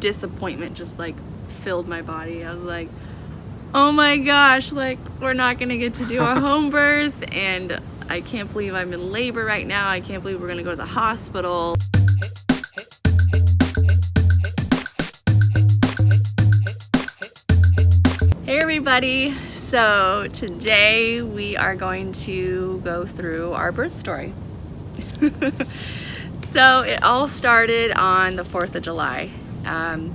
disappointment just like filled my body. I was like, oh my gosh, like we're not gonna get to do our home birth and I can't believe I'm in labor right now. I can't believe we're gonna go to the hospital. Hey everybody, so today we are going to go through our birth story. so it all started on the 4th of July. Um,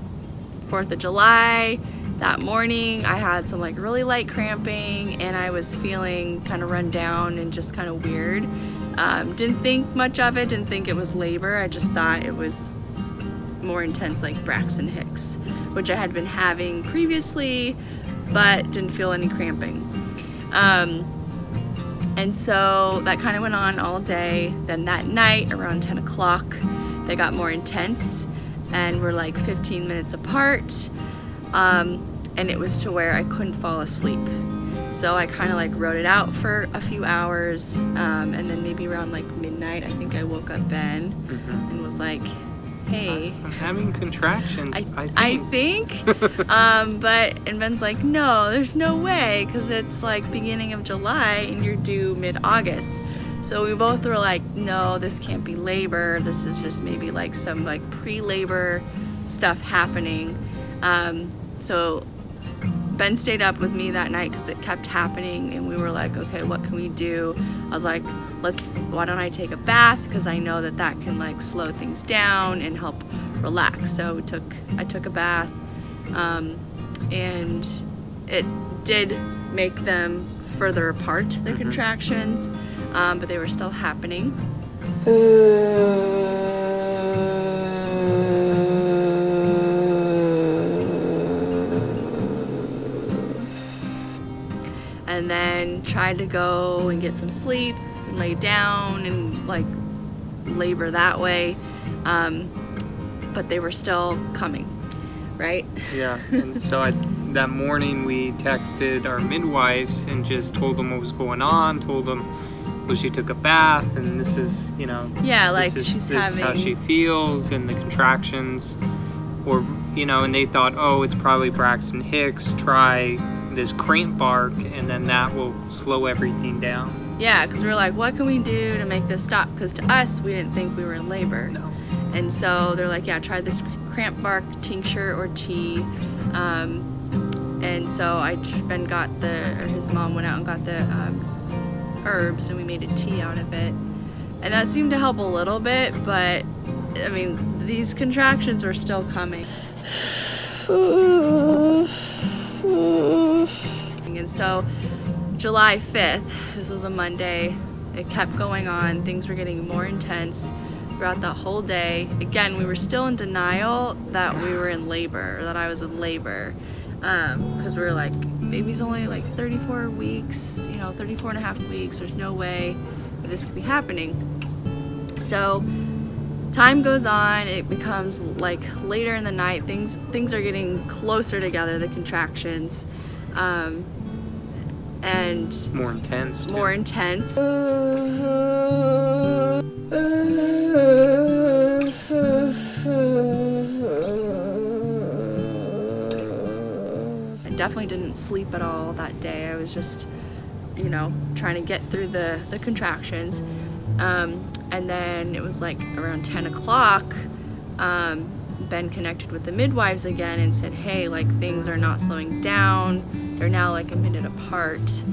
4th of July, that morning I had some like really light cramping and I was feeling kind of run down and just kind of weird. Um, didn't think much of it, didn't think it was labor. I just thought it was more intense like Braxton Hicks, which I had been having previously, but didn't feel any cramping. Um, and so that kind of went on all day. Then that night around 10 o'clock, they got more intense and we were like 15 minutes apart. Um, and it was to where I couldn't fall asleep. So I kind of like wrote it out for a few hours um, and then maybe around like midnight I think I woke up Ben mm -hmm. and was like, hey. I'm having contractions, I, I think. I think um, but, and Ben's like, no, there's no way because it's like beginning of July and you're due mid-August. So we both were like, no, this can't be labor. This is just maybe like some like pre-labor stuff happening. Um, so Ben stayed up with me that night because it kept happening and we were like, okay, what can we do? I was like, let's, why don't I take a bath? Because I know that that can like slow things down and help relax. So we took, I took a bath um, and it did make them further apart, the mm -hmm. contractions, um, but they were still happening. and then tried to go and get some sleep and lay down and like labor that way um, but they were still coming right yeah and so I that morning we texted our midwives and just told them what was going on told them well she took a bath and this is you know yeah like is, she's this having is how she feels and the contractions or you know and they thought oh it's probably Braxton Hicks try this cramp bark and then that will slow everything down. Yeah, because we are like, what can we do to make this stop? Because to us, we didn't think we were in labor. No. And so they're like, yeah, try this cramp bark tincture or tea. Um, and so I Ben got the, or his mom went out and got the um, herbs and we made a tea out of it. And that seemed to help a little bit, but I mean, these contractions were still coming. And so July 5th, this was a Monday, it kept going on. Things were getting more intense throughout that whole day. Again, we were still in denial that we were in labor, that I was in labor. Because um, we were like, baby's only like 34 weeks, you know, 34 and a half weeks. There's no way that this could be happening. So time goes on, it becomes like later in the night, things, things are getting closer together, the contractions. Um, and more intense. Too. More intense. definitely didn't sleep at all that day. I was just, you know, trying to get through the, the contractions. Um, and then it was like around 10 o'clock, um, Ben connected with the midwives again and said, hey, like things are not slowing down. They're now like a minute apart.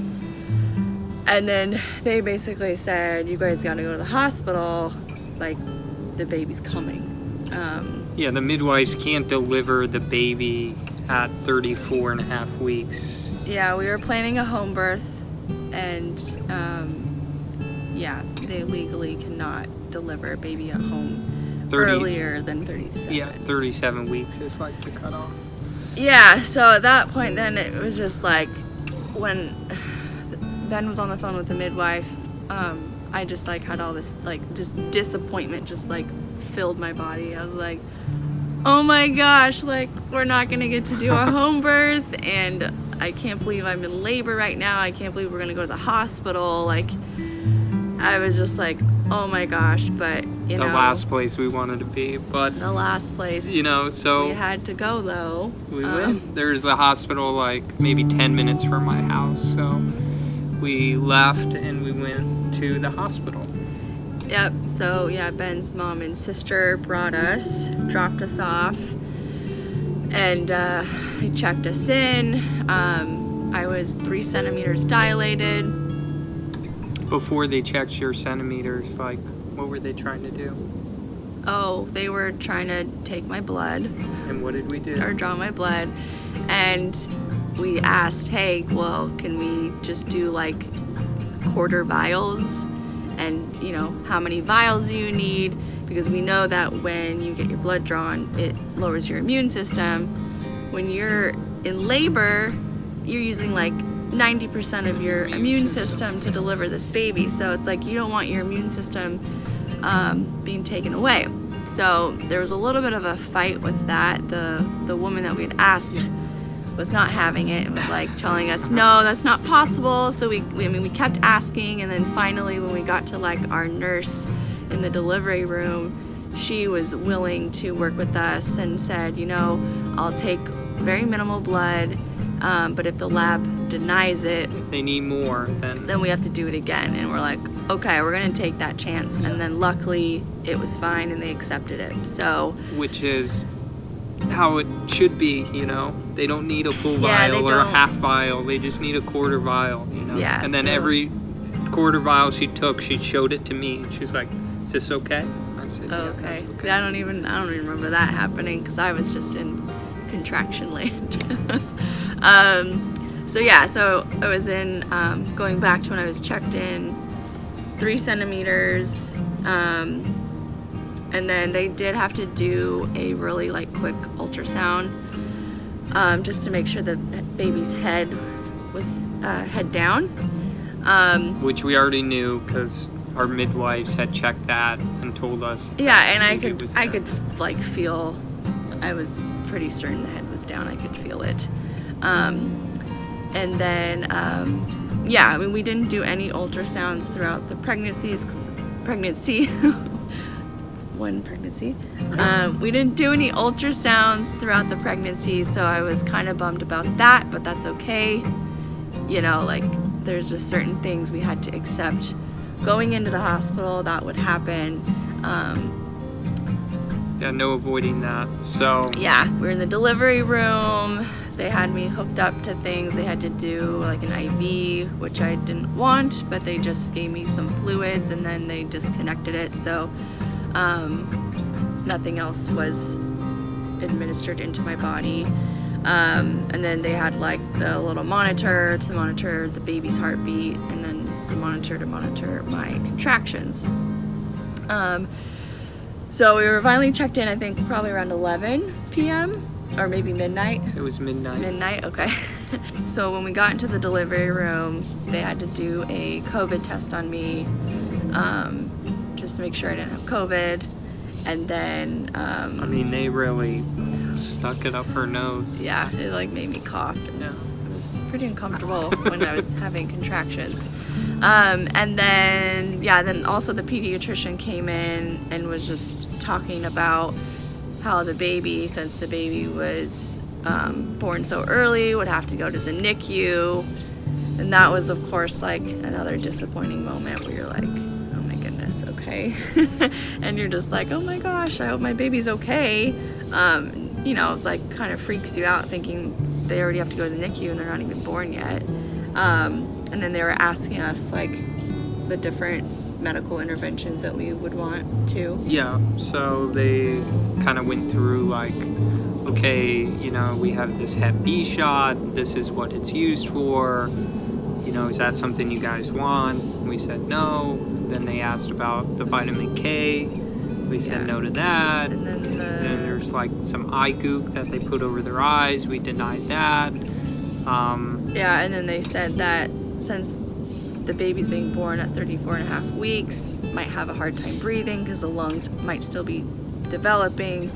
And then they basically said, you guys gotta go to the hospital, like the baby's coming. Um, yeah, the midwives can't deliver the baby at 34 and a half weeks. Yeah, we were planning a home birth and um, yeah, they legally cannot deliver a baby at home 30, earlier than 37. Yeah, 37 weeks is like the cutoff. Yeah, so at that point then it was just like when Ben was on the phone with the midwife, um, I just like had all this like just disappointment just like filled my body. I was like, oh my gosh, like we're not gonna get to do our home birth and I can't believe I'm in labor right now. I can't believe we're gonna go to the hospital. Like I was just like, oh my gosh, but you the know, The last place we wanted to be. But the last place you know, so we had to go though. we Um, went. There's a hospital like maybe 10 minutes from my house, so we left and we went to the hospital. Yep. So yeah, Ben's mom and sister brought us, dropped us off, and uh, they checked us in. Um, I was three centimeters dilated. Before they checked your centimeters, like what were they trying to do? Oh, they were trying to take my blood And what did we do? or draw my blood, and we asked, hey, well, can we just do like quarter vials? And you know, how many vials you need? Because we know that when you get your blood drawn, it lowers your immune system. When you're in labor, you're using like 90% of your Immune system to deliver this baby. So it's like you don't want your immune system um, being taken away. So there was a little bit of a fight with that. The the woman that we had asked was not having it and was like telling us, no, that's not possible. So we, we I mean, we kept asking, and then finally, when we got to like our nurse in the delivery room, she was willing to work with us and said, you know, I'll take very minimal blood, um, but if the lab denies it, If they need more, then then we have to do it again. And we're like, okay, we're gonna take that chance. And then luckily, it was fine and they accepted it. So which is how it should be, you know. They don't need a full Yeah, vial or a don't. half vial. They just need a quarter vial, you know. Yeah, And then so- every quarter vial she took, she showed it to me. and She's like, "Is this okay?" I said, "Yeah, Oh, okay. that's okay." I don't even I don't even remember that happening because I was just in contraction land. um, so yeah, so I was in um, going back to when I was checked in, three centimeters, um, and then they did have to do a really like quick ultrasound um, just to make sure the baby's head was uh, head down. Um, Which we already knew because our midwives had checked that and told us. Yeah, and I could I could like feel I was pretty certain the head was down. I could feel it. Um, and then um, yeah, I mean we didn't do any ultrasounds throughout the pregnancies pregnancy one pregnancy. Um, we didn't do any ultrasounds throughout the pregnancy, so I was kind of bummed about that, but that's okay. You know, like there's just certain things we had to accept going into the hospital that would happen. Um, Yeah, no avoiding that. So yeah, we're in the delivery room. They had me hooked up to things. They had to do like an IV, which I didn't want, but they just gave me some fluids and then they disconnected it. So um, nothing else was administered into my body. Um, and then they had like the little monitor to monitor the baby's heartbeat and then the monitor to monitor my contractions. Um, so we were finally checked in, I think probably around 11 p.m. or maybe midnight. it was midnight. Midnight, okay. so when we got into the delivery room, they had to do a COVID test on me um, just to make sure I didn't have COVID. And then, um, I mean, they really stuck it up her nose. yeah, it like made me cough. Yeah. It was pretty uncomfortable when I was having contractions. Um, and then, yeah, then also the pediatrician came in and was just talking about how the baby, since the baby was um, born so early, would have to go to the NICU. And that was, of course, like another disappointing moment where you're like, my goodness, okay. and you're just like, oh my gosh, I hope my baby's okay. Um, you know, it's like kind of freaks you out thinking they already have to go to the NICU and they're not even born yet. Um, and then they were asking us like the different medical interventions that we would want to. Yeah, so they kind of went through like, okay, you know, we have this Hep B shot, this is what it's used for, you know, is that something you guys want? We said no. Then they asked about the vitamin K, we said Yeah. no to that. And then Then there's like some eye gook that they put over their eyes, we denied that. Um, yeah, and then they said that since the baby's being born at 34 and a half weeks, might have a hard time breathing because the lungs might still be developing.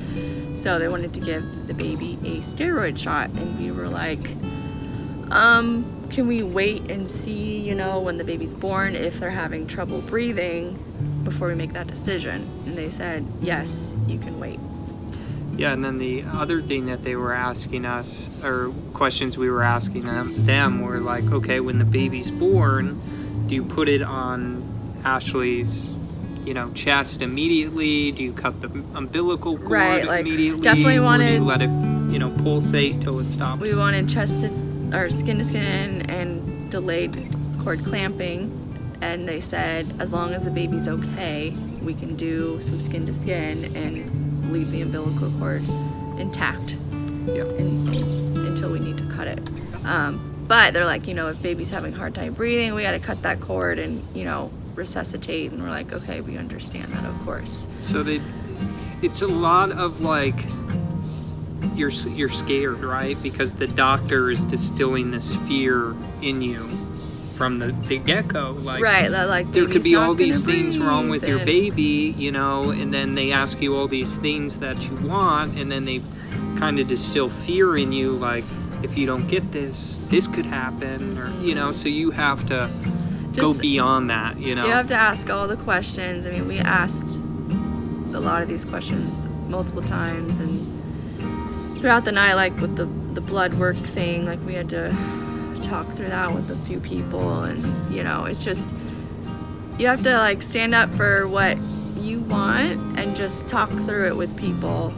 So they wanted to give the baby a steroid shot, and we were like, um, can we wait and see, you know, when the baby's born if they're having trouble breathing? before we make that decision. And they said, yes, you can wait. Yeah, and then the other thing that they were asking us, or questions we were asking them, them were like, okay, when the baby's born, do you put it on Ashley's, you know, chest immediately? Do you cut the umbilical cord Right, like, immediately? definitely Or do wanted- you let it, you know, pulsate till it stops? We wanted chest to, or skin to skin and delayed cord clamping. And they said, as long as the baby's okay, we can do some skin to skin and leave the umbilical cord intact Yeah. in, until we need to cut it. Um, but they're like, you know, if baby's having a hard time breathing, we got to cut that cord and, you know, resuscitate. And we're like, okay, we understand that, of course. So they, it's a lot of like, you're you're scared, right? Because the doctor is distilling this fear in you from the, the get go. Like, right, like there could be all these things wrong with breathe your baby, you know, and then they ask you all these things that you want, and then they kind of distill fear in you, like if you don't get this, this could happen, or you know. So you have to go beyond that, you know. You have to ask all the questions. I mean, we asked a lot of these questions multiple times, and throughout the night, like with the the blood work thing, like we had to talk through that with a few people, and you know, it's just you have to like stand up for what you want and just talk through it with people,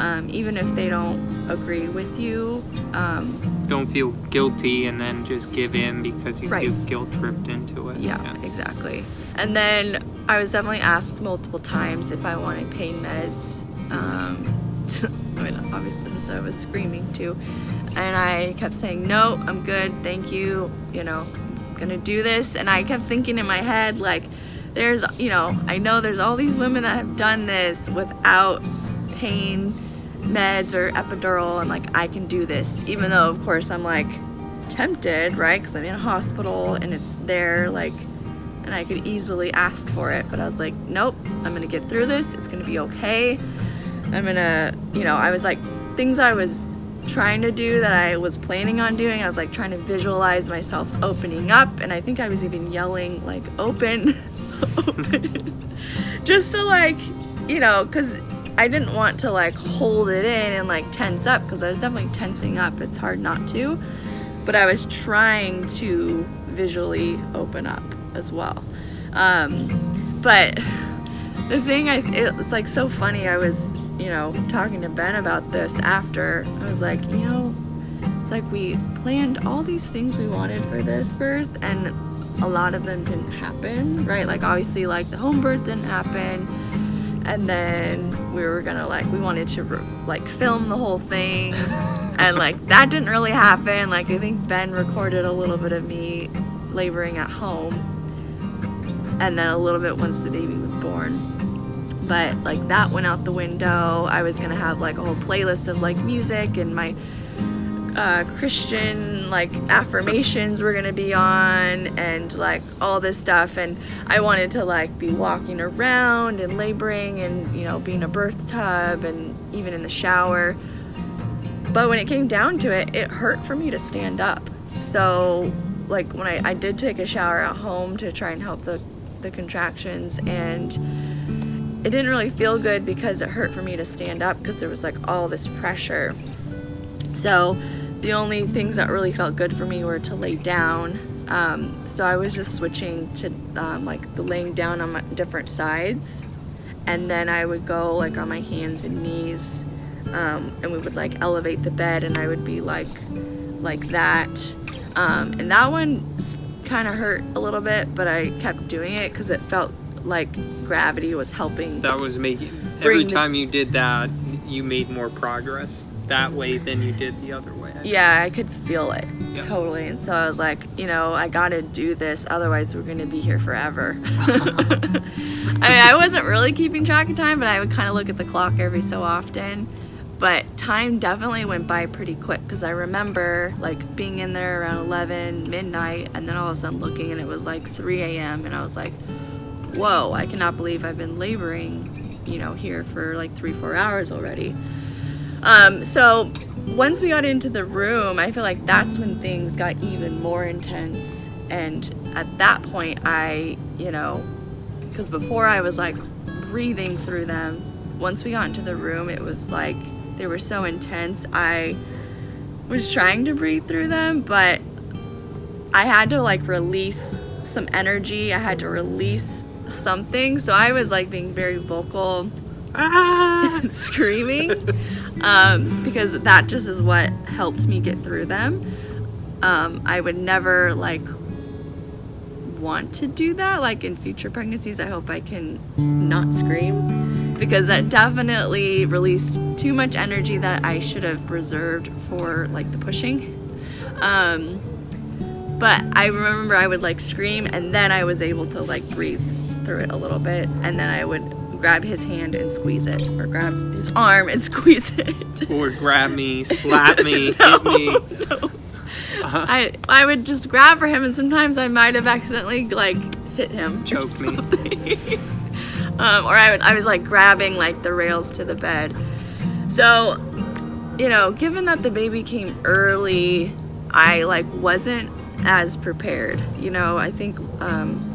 um, even if they don't agree with you. Um, don't feel guilty and then just give in because you Right. feel guilt tripped into it. Yeah, exactly. And then I was definitely asked multiple times if I wanted pain meds. Um, mean, obviously, since I was screaming too. And I kept saying, no, I'm good, thank you, you know, I'm gonna do this. And I kept thinking in my head, like, there's, you know, I know there's all these women that have done this without pain meds or epidural, and like, I can do this. Even though, of course, I'm like, tempted, right? Because I'm in a hospital and it's there, like, and I could easily ask for it. But I was like, nope, I'm gonna get through this. It's gonna be okay. I'm gonna, you know, I was like, things I was trying to do that I was planning on doing. I was like trying to visualize myself opening up, and I think I was even yelling, like, open, open, just to like, you know, because I didn't want to like hold it in and like tense up because I was definitely tensing up. It's hard not to but I was trying to visually open up as well. Um, but the thing, I it was like so funny. I was, you know, talking to Ben about this after. I was like, you know, it's like we planned all these things we wanted for this birth, and a lot of them didn't happen, right? Like obviously, like the home birth didn't happen. And then we were gonna like we wanted to like film the whole thing, and like that didn't really happen. Like I think Ben recorded a little bit of me laboring at home, and then a little bit once the baby was born. But like that went out the window. I was gonna have like a whole playlist of like music and my uh, Christian like affirmations were gonna be on and like all this stuff. And I wanted to like be walking around and laboring and you know being a birth tub and even in the shower. But when it came down to it it hurt for me to stand up. So like when I, I did take a shower at home to try and help the, the contractions and it didn't really feel good because it hurt for me to stand up because there was like all this pressure so the only things that really felt good for me were to lay down. Um, so I was just switching to um, like the laying down on my different sides, and then I would go like on my hands and knees, um, and we would like elevate the bed, and I would be like like that. Um, and that one kind of hurt a little bit, but I kept doing it because it felt like gravity was helping. That was making every the- time you did that, you made more progress that way than you did the other way. Yeah, I could feel it Yeah. totally. And so I was like, you know, I gotta do this, otherwise we're gonna be here forever. I mean, I wasn't really keeping track of time, but I would kind of look at the clock every so often. But time definitely went by pretty quick because I remember like being in there around 11 midnight, and then all of a sudden looking, and it was like 3 a.m. and I was like, whoa, I cannot believe I've been laboring, you know, here for like three, four hours already. Um, so once we got into the room, I feel like that's when things got even more intense. And at that point, I, you know, because before I was like breathing through them. Once we got into the room, it was like they were so intense. I was trying to breathe through them, but I had to like release some energy. I had to release something. So I was like being very vocal, Ah! screaming, um, because that just is what helped me get through them. Um, I would never like want to do that. Like in future pregnancies, I hope I can not scream because that definitely released too much energy that I should have reserved for like the pushing. Um, but I remember I would like scream and then I was able to like breathe through it a little bit and then I would grab his hand and squeeze it or grab his arm and squeeze it. or grab me, slap me, No, hit me. no. I I would just grab for him and sometimes I might have accidentally like hit him. or Choke me. um, or I would I was like grabbing like the rails to the bed. So, you know, given that the baby came early, I like wasn't as prepared. You know, I think um,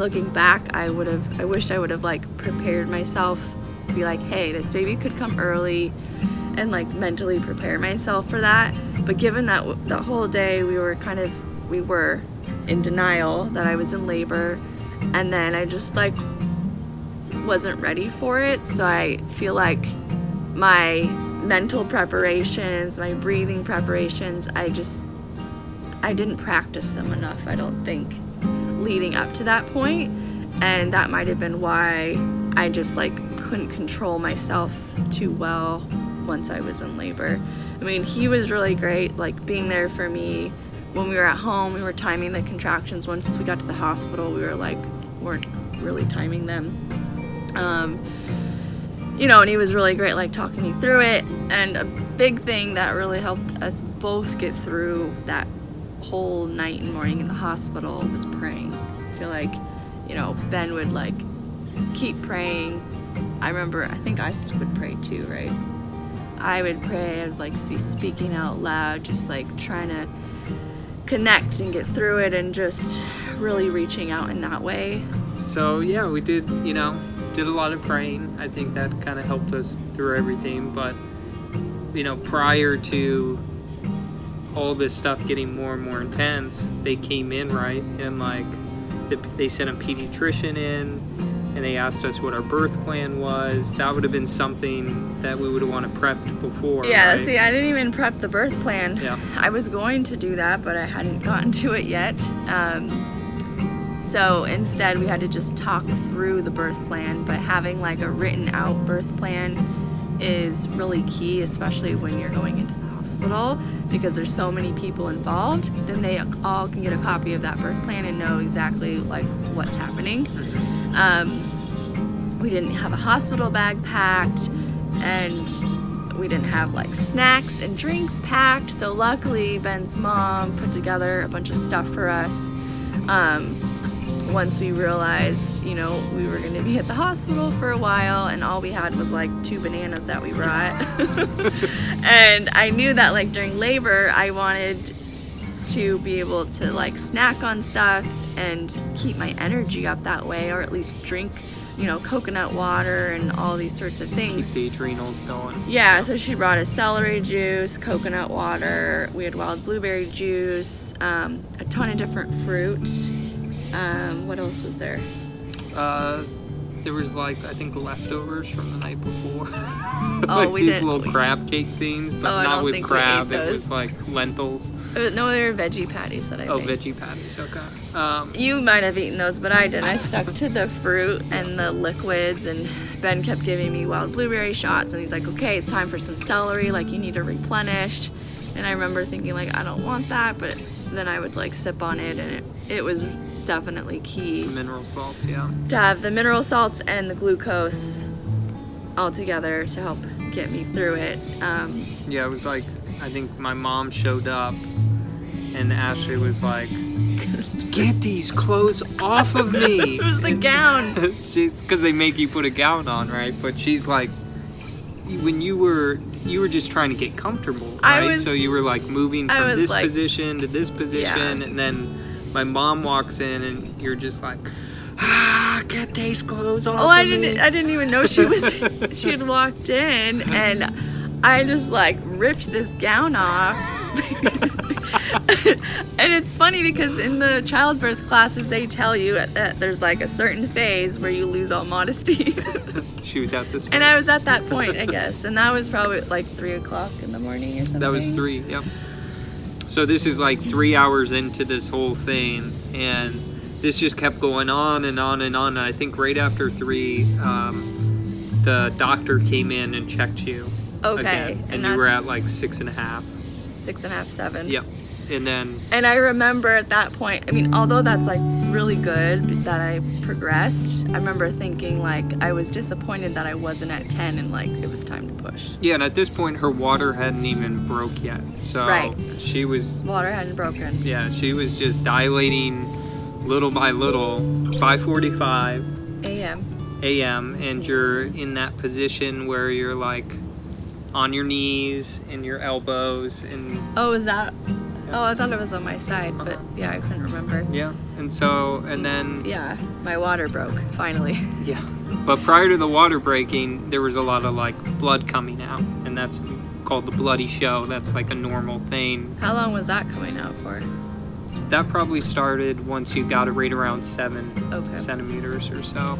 looking back, I would have I wished I would have like prepared myself to be like, hey, this baby could come early and like mentally prepare myself for that. But given that the whole day we were kind of we were in denial that I was in labor and then I just like wasn't ready for it. So I feel like my mental preparations, my breathing preparations, I just I didn't practice them enough, I don't think, leading up to that. And that might have been why I just like couldn't control myself too well once I was in labor. I mean, he was really great, like being there for me. When we were at home, we were timing the contractions. Once we got to the hospital, we were like, weren't really timing them. Um, you know, and he was really great, like talking me through it. And a big thing that really helped us both get through that whole night and morning in the hospital was praying. Feel like, you know, Ben would like keep praying. I remember, I think I would pray too, right? I would pray, I'd like be speaking out loud, just like trying to connect and get through it and just really reaching out in that way. So yeah, we did, you know, did a lot of praying. I think that kind of helped us through everything. But you know, prior to all this stuff getting more and more intense, they came in right and like the, they sent a pediatrician in and they asked us what our birth plan was. That would have been something that we would have wanted prepped before. Yeah, right? see, I didn't even prep the birth plan. Yeah. I was going to do that, but I hadn't gotten to it yet. Um, so instead, we had to just talk through the birth plan, but having like a written out birth plan is really key, especially when you're going into the hospital because there's so many people involved. Then they all can get a copy of that birth plan and know exactly like what's happening. Um, we didn't have a hospital bag packed, and we didn't have like snacks and drinks packed. So luckily, Ben's mom put together a bunch of stuff for us. Um, once we realized, you know, we were going to be at the hospital for a while, and all we had was like two bananas that we brought. and I knew that like during labor, I wanted to be able to like snack on stuff and keep my energy up that way, or at least drink, you know, coconut water and all these sorts of Keep things. the adrenals going. Yeah, so she brought us celery juice, coconut water, we had wild blueberry juice, um, a ton of different fruit. Um, what else was there? Uh, there was like I think leftovers from the night before. Oh, like we these didn't- little crab cake things, but Oh, not with think we ate crab. It was like lentils. Uh, No, they were veggie patties that I Oh, made. veggie patties. Okay. Um, You might have eaten those, but I didn't. I stuck to the fruit and the liquids, and Ben kept giving me wild blueberry shots, and he's like, "Okay, it's time for some celery. Like you need to replenish." And I remember thinking like, "I don't want that," but then I would like sip on it, and it, it was definitely key The mineral salts. Yeah. to have the mineral salts and the glucose all together to help get me through it. Um, Yeah. It was like I think my mom showed up, and Ashley was like, "Get these clothes off of me." it was the gown. she's because they make you put a gown on, right? But she's like, when you were you were just trying to get comfortable, right? was- so you were like moving from this like- position to this position, Yeah. and then my mom walks in, and you're just like, ah, get these clothes off. Oh, I of me." didn't. I didn't even know she was. she had walked in, and I just like ripped this gown off. and it's funny because in the childbirth classes they tell you that there's like a certain phase where you lose all modesty. she was at this. and I was at that point, I guess, and that was probably like three o'clock in the morning or something. That was three. Yep. So this is like three hours into this whole thing, and this just kept going on and on and on. And I think right after three, um, the doctor came in and checked you. Okay, Again, and, and you were at like six and a half. Six and a half, seven. Yep. And then And I remember at that point, I mean, although that's like really good that I progressed, I remember thinking like I was disappointed that I wasn't at 10 and like it was time to push. yeah, and at this point her water hadn't even broke yet. So Right. she was Water hadn't broken. yeah she was just dilating little by little. 5:45 AM. a.m. and you're in that position where you're like on your knees and your elbows and Oh, is that? Oh, I thought it was on my side, but Uh-huh. yeah, I couldn't remember. yeah and so and then Yeah, my water broke finally. yeah but prior to the water breaking there was a lot of like blood coming out and that's called the bloody show that's like a normal thing How long was that coming out for? that probably started once you got it right around seven Okay. centimeters or so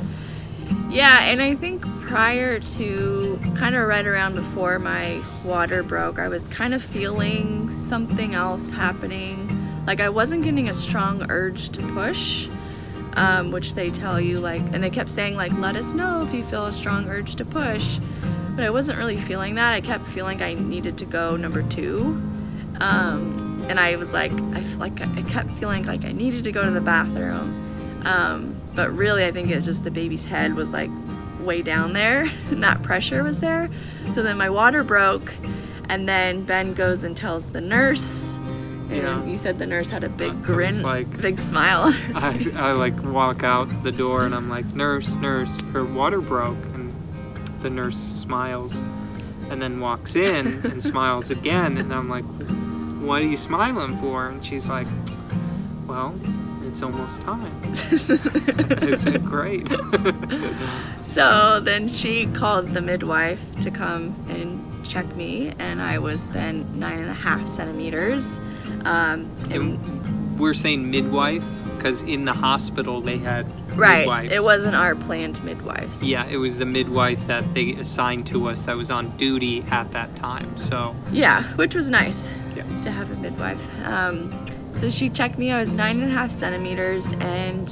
Yeah, and I think prior to kind of right around before my water broke, I was kind of feeling something else happening. Like I wasn't getting a strong urge to push, um, which they tell you, like, and they kept saying, like, let us know if you feel a strong urge to push. But I wasn't really feeling that. I kept feeling I needed to go number two. Um, and I was like, I like I kept feeling like I needed to go to the bathroom. Um, but really, I think it's just the baby's head was like way down there, and that pressure was there. So then my water broke, and then Ben goes and tells the nurse. And Yeah. you said the nurse had a big was grin, like- big smile I. I like walk out the door and I'm like, nurse, nurse, her water broke. And the nurse smiles and then walks in and smiles again. And I'm like, what are you smiling for? And she's like, well, it's almost time. I said, great. So then she called the midwife to come and check me, and I was then nine and a half centimeters. Um, and we're saying midwife because in the hospital they had right, midwives. it wasn't our planned midwives. Yeah, it was the midwife that they assigned to us that was on duty at that time. So, Yeah, which was nice yeah. to have a midwife. Um, so she checked me. I was nine and a half centimeters, and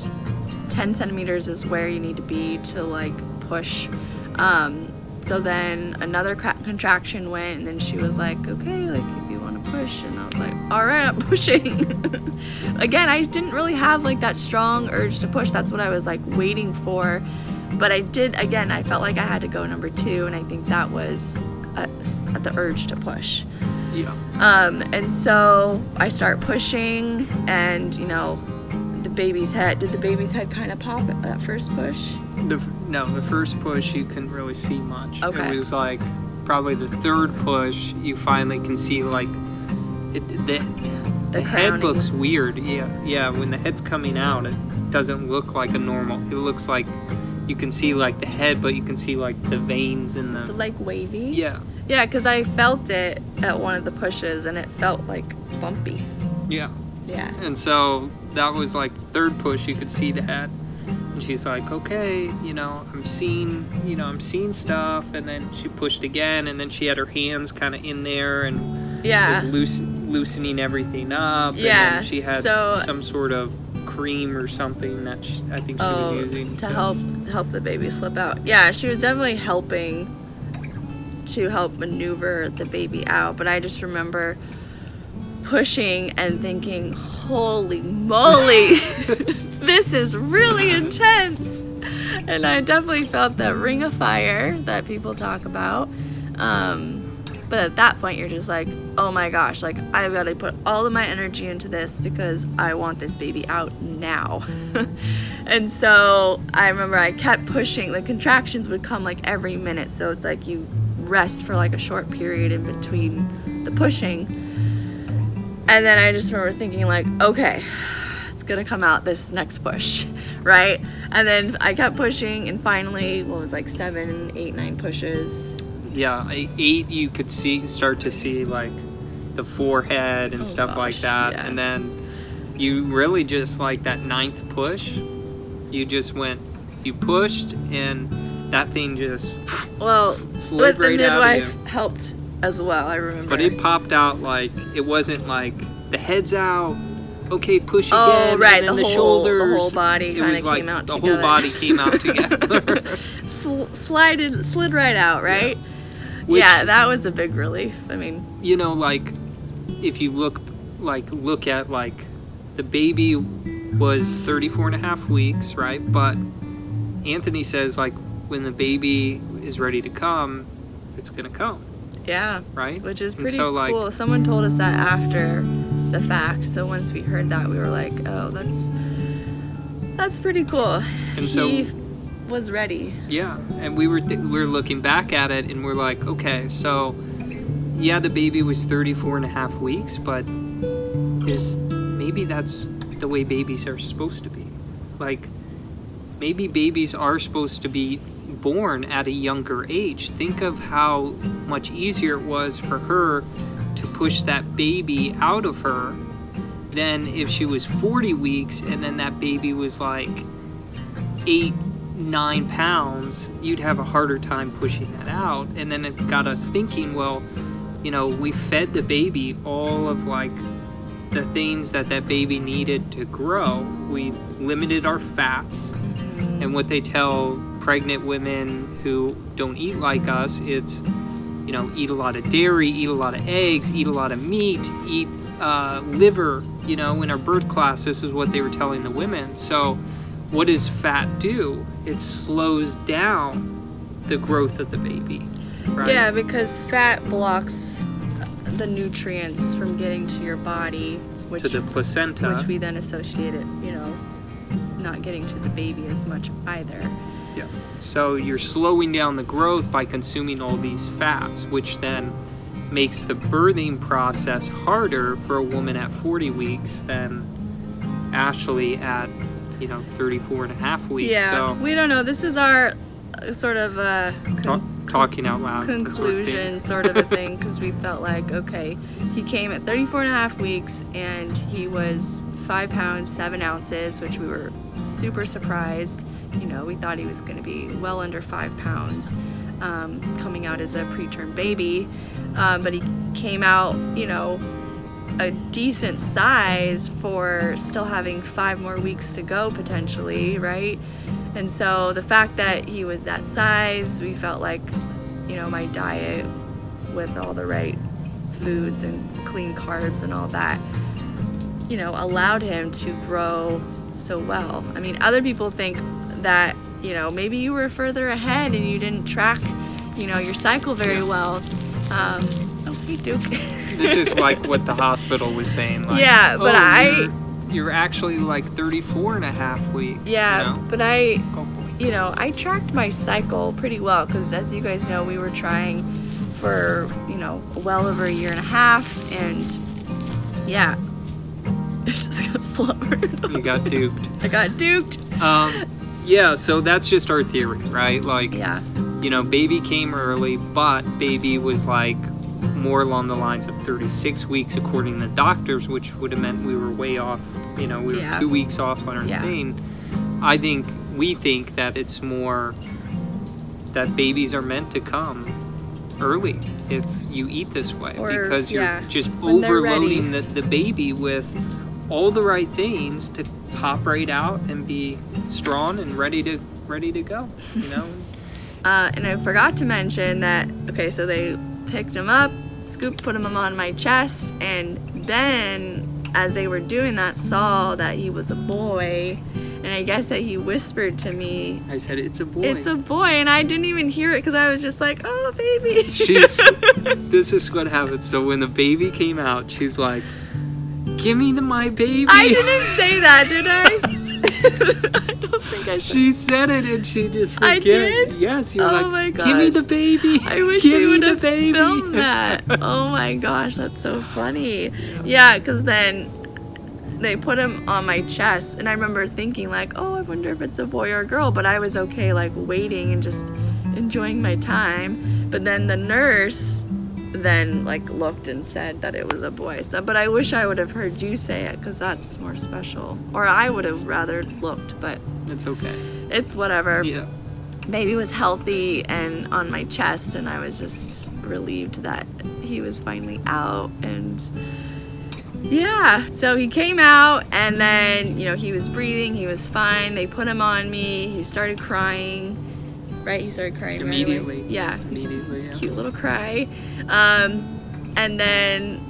ten centimeters is where you need to be to like push. Um, so then another contraction went, and then she was like, "Okay, like if you want to push," and I was like, "All right, I'm pushing." Again, I didn't really have like that strong urge to push. That's what I was like waiting for. But I did. Again, I felt like I had to go number two, and I think that was at the urge to push. Yeah. Um, and so I start pushing, and you know, the baby's head. Did the baby's head kind of pop at that first push? The, no, the first push you couldn't really see much. Okay. It was like probably the third push you finally can see like it, the, the, head looks weird. Yeah, yeah. When the head's coming out, it doesn't look like a normal. It looks like you can see like the head, but you can see like the veins in So the. like wavy. Yeah, Yeah, because I felt it at one of the pushes, and it felt like bumpy. yeah. Yeah. And so that was like third push. You could see the head, and she's like, "Okay, you know, I'm seeing, you know, I'm seeing stuff." And then she pushed again, and then she had her hands kind of in there and Yeah. was loose, loosening everything up. and Yeah, then she had so- some sort of cream or something that she, I think she Oh, was using to help help the baby slip out. Yeah, she was definitely helping to help maneuver the baby out. But I just remember pushing and thinking, "Holy moly, this is really intense!" And I definitely felt that ring of fire that people talk about. Um, but at that point, you're just like, "Oh my gosh! Like I've got to put all of my energy into this because I want this baby out now." and so I remember I kept pushing. The contractions would come like every minute, so it's like you rest for like a short period in between the pushing. And then I just remember thinking like, okay, it's gonna come out this next push, right? And then I kept pushing, and finally, what was like seven, eight, nine pushes. Yeah, eight you could see start to see like the forehead and Oh, stuff like that, yeah. and then you really just like that ninth push. You just went, you pushed, and that thing just Well, slid but the right out of midwife helped as well. I remember. But it popped out like it wasn't like the head's out. Okay, push oh, again. Oh, right, And then the the, whole- the whole body kinda was like came out the together. whole body came out together. Sl- slided, slid right out, right? Which- yeah, that was a big relief. I mean, you know like if you look like look at like the baby was 34 and a half weeks right but anthony says like when the baby is ready to come it's gonna come yeah, right which is pretty so, like- cool. Someone told us that after the fact. So once we heard that, we were like, "Oh, that's that's pretty cool." And so- he was ready. yeah and we were we were looking back at it and we're like okay so yeah the baby was 34 and a half weeks but is maybe that's the way babies are supposed to be like maybe babies are supposed to be born at a younger age think of how much easier it was for her to push that baby out of her than if she was 40 weeks and then that baby was like eight nine pounds you'd have a harder time pushing that out. And then it got us thinking well you know we fed the baby all of like the things that that baby needed to grow. We limited our fats. And what they tell pregnant women who don't eat like us it's you know eat a lot of dairy eat a lot of eggs eat a lot of meat eat uh, liver you know in our birth class this is what they were telling the women. So what does fat do it slows down the growth of the baby right Yeah, because fat blocks the nutrients from getting to your body, which to the placenta which we then associate it, you know, not getting to the baby as much either. Yeah. So you're slowing down the growth by consuming all these fats, which then makes the birthing process harder for a woman at 40 weeks than Ashley at, you know, 34 and a half weeks. yeah, So we don't know. This is our uh, sort of uh, ta- talking out loud. that's what conclusion sort of a thing because we felt like okay he came at 34 and a half weeks and he was five pounds seven ounces which we were super surprised you know we thought he was going to be well under five pounds um, coming out as a preterm baby um, but he came out you know a decent size for still having five more weeks to go potentially right? And so the fact that he was that size we felt like you know my diet with all the right foods and clean carbs and all that you know allowed him to grow so well. I mean other people think that you know maybe you were further ahead and you didn't track you know your cycle very well. Um hey duke This is like what the hospital was saying. Like, Yeah, but "Oh, I- You're, you're actually like 34 and a half weeks. yeah You know? but i Oh, you know, I tracked my cycle pretty well because, as you guys know, we were trying for, you know, well over a year and a half, and yeah, it just got slower. You got duped. I got duped. Um, yeah, so that's just our theory, right? Like, Yeah, you know, baby came early, but baby was like more along the lines of 36 weeks according to doctors, which would have meant we were way off. You know, we were Yeah. two weeks off on our Yeah. thing. I think we think that it's more that babies are meant to come early if you eat this way Or, because you're yeah, just overloading the, the baby with all the right things to pop right out and be strong and ready to ready to go you know uh, and I forgot to mention that. Okay, so they picked him up, scooped, put him on my chest, and then, as they were doing that, saw that he was a boy, and I guess that he whispered to me, I said it's a boy. It's a boy, and I didn't even hear it because I was just like, "Oh, baby." She's. this is what happens. So when the baby came out, she's like, "Give me the my baby." I didn't say that, did I? I don't think I said. She said it, and she just forget. I did? Yes, you're Oh like, my "Give me the baby." I wish Give you would the have baby." filmed that. Oh my gosh, that's so funny. Yeah, because then they put him on my chest and I remember thinking like, oh, I wonder if it's a boy or a girl, but I was okay like waiting and just enjoying my time. But then the nurse then like looked and said that it was a boy. So, but I wish I would have heard you say it because that's more special. Or I would have rather looked, but It's okay. it's whatever. Yeah. Baby was healthy and on my chest, and I was just relieved that he was finally out. And yeah, so he came out, and then you know he was breathing, he was fine. They put him on me. He started crying. Right, he started crying right. Immediately. Yeah, he's- Immediately, he's yeah. cute little cry. Um, and then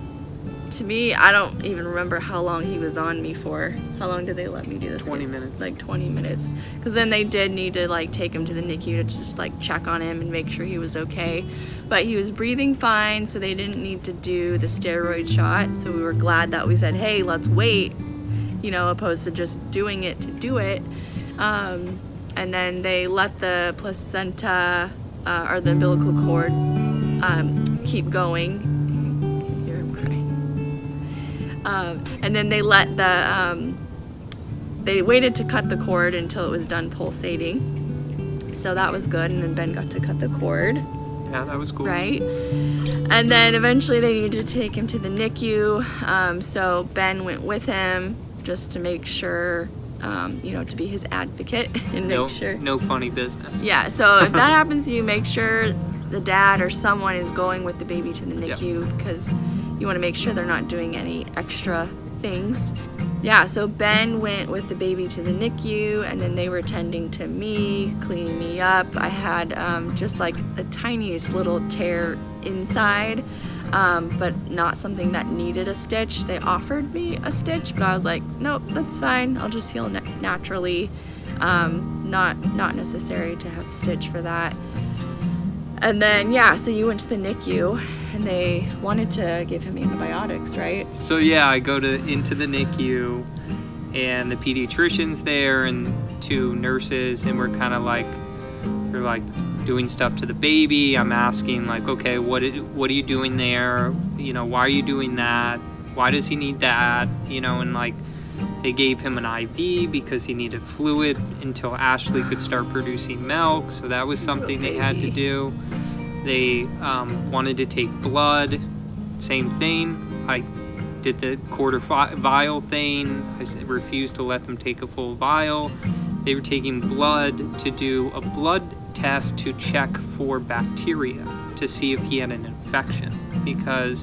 to me, I don't even remember how long he was on me for. How long did they let me do this? 20 minutes. Like 20 minutes. Because then they did need to like take him to the NICU to just like check on him and make sure he was okay. But he was breathing fine, so they didn't need to do the steroid shot. So we were glad that we said, hey, let's wait, you know, opposed to just doing it to do it. Um, and then they let the placenta uh, or the umbilical cord um, keep going. Hear him crying. Um, and then they let the um, they waited to cut the cord until it was done pulsating. So that was good. And then Ben got to cut the cord Yeah, that was cool. right? And then eventually they needed to take him to the NICU. Um, so Ben went with him just to make sure, um, you know, to be his advocate and No, make sure. no funny business. Yeah, so if that happens to you, make sure the dad or someone is going with the baby to the. NICU because you want to make sure they're not doing any extra things. Yeah, so Ben went with the baby to the NICU and then they were tending to me, cleaning me up. I had um, just like the tiniest little tear inside, um, but not something that needed a stitch. They offered me a stitch, but I was like, nope, that's fine. I'll just heal na- naturally. Um, not not necessary to have a stitch for that. And then yeah, so you went to the NICU and they wanted to give him antibiotics, right? So yeah, I go to into the NICU, and the pediatrician's there, and two nurses, and we're kind of like, they're like doing stuff to the baby. I'm asking like, okay, what what are you doing there? You know, why are you doing that? Why does he need that? You know, and like, they gave him an IV because he needed fluid until Ashley could start producing milk. So that was something they had to do. They um, wanted to take blood. Same thing. I did the quarter vial thing. I refused to let them take a full vial. They were taking blood to do a blood test to check for bacteria to see if he had an infection. Because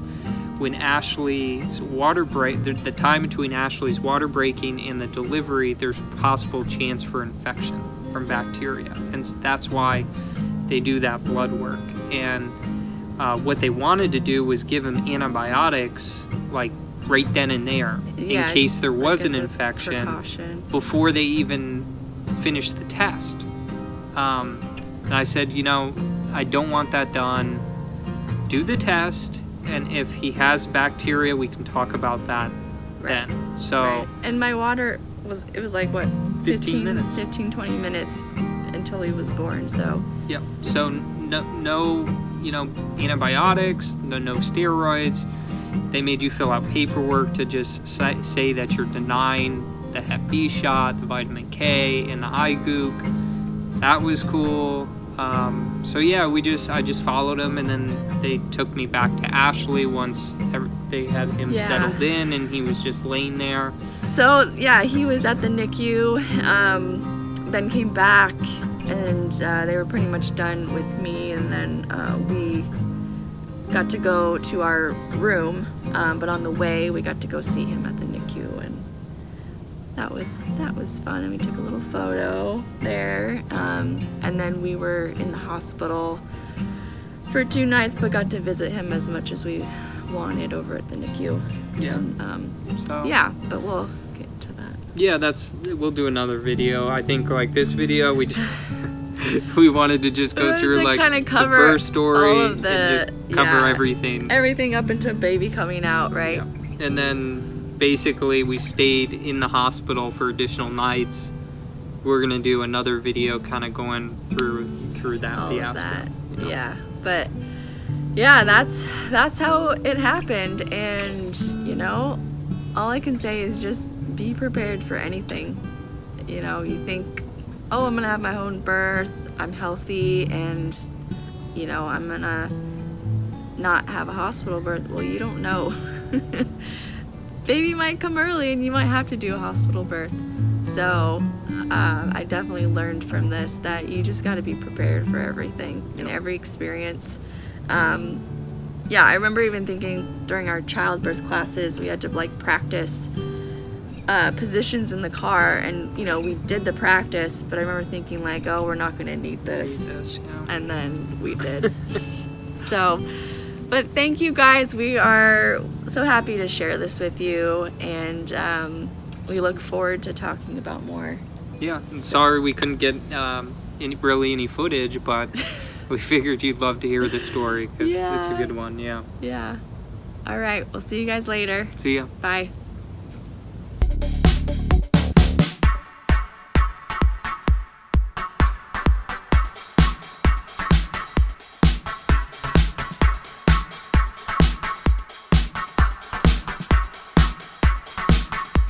when Ashley's water break, the, the time between Ashley's water breaking and the delivery, there's possible chance for infection from bacteria, and that's why they do that blood work. And uh, what they wanted to do was give him antibiotics, like right then and there, Yeah, in case there was as an infection Precaution. before they even finished the test. Um, and I said, you know, I don't want that done. Do the test, and if he has bacteria, we can talk about that Right. then. So, Right. And my water was it was like what 15 minutes. 15 20 minutes until he was born. So yeah. So no, no, you know, antibiotics, no, no steroids. They made you fill out paperwork to just say, say that you're denying the Hep B shot, the vitamin K, and the eye goop. That was cool. Um, so yeah, we just I just followed him, and then they took me back to Ashley once they had him Yeah. settled in, and he was just laying there. So yeah, he was at the NICU. Um, ben came back, and uh, they were pretty much done with me. And then uh, we got to go to our room. Um, but on the way, we got to go see him at the NICU, and that was that was fun. And we took a little photo there. Um, and then we were in the hospital for two nights, but got to visit him as much as we wanted over at the NICU. Yeah. And, um, So yeah, but we'll get to that. Yeah, that's we'll do another video. I think like this video we just, we wanted to just go through like kinda the cover birth story of the- and just cover yeah. everything. Everything up into baby coming out, right? Yeah. And then basically we stayed in the hospital for additional nights. We're gonna do another video kind of going through through that oh, All fiasco. that. you know? Yeah, but yeah, that's that's how it happened, and you know, all I can say is just be prepared for anything. You know, you think, oh, I'm gonna have my own birth, I'm healthy, and you know, I'm gonna not have a hospital birth. Well, you don't know. Baby might come early and you might have to do a hospital birth. So, uh, I definitely learned from this that you just got to be prepared for everything and every experience. Um, yeah, I remember even thinking during our childbirth classes, we had to like practice uh, positions in the car, and you know, we did the practice, but I remember thinking, like, oh, we're not going to need this Yes, yeah. and then we did. so, but thank you guys. We are so happy to share this with you, and um, we look forward to talking about more. Yeah, and sorry we couldn't get um, any, really any footage, but we figured you'd love to hear the story because it's a good one. Yeah. Yeah. All right. We'll see you guys later. See ya. Bye.